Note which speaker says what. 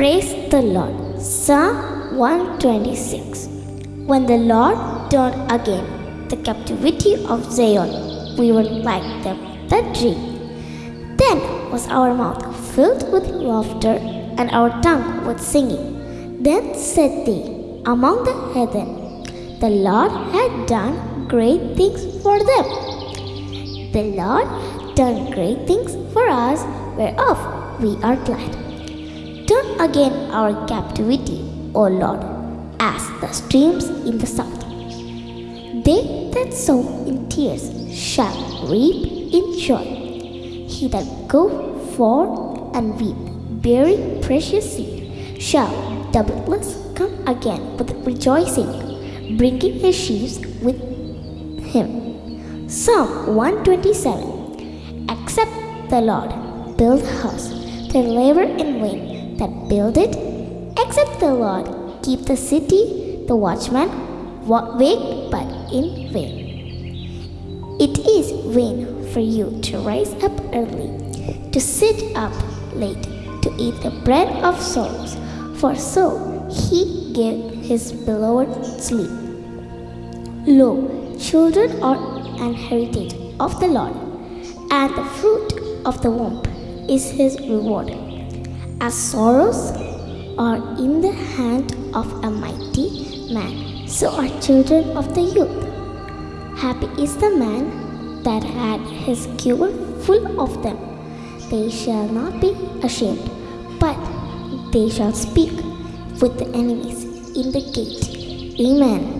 Speaker 1: Praise the Lord. Psalm 126. When the Lord turned again the captivity of Zion, we were like them that dream. Then was our mouth filled with laughter and our tongue with singing. Then said they among the heathen, The Lord had done great things for them. The Lord hath done great things for us, whereof we are glad. Again our captivity, O Lord, as the streams in the south. They that sow in tears shall reap in joy. He that goeth forth and weep, bearing precious seed, shall doubtless come again with rejoicing, bringing his sheaves with him. Psalm 127 Except the Lord build house, they labor in vain that build it. Except the Lord keep the city, the watchman wake but in vain. It is vain for you to rise up early, to sit up late, to eat the bread of sorrows, for so he gave his beloved sleep. Lo, children are an heritage of the Lord, and the fruit of the womb is his reward. As sorrows are in the hand of a mighty man, so are children of the youth. Happy is the man that had his quiver full of them. They shall not be ashamed, but they shall speak with the enemies in the gate. Amen.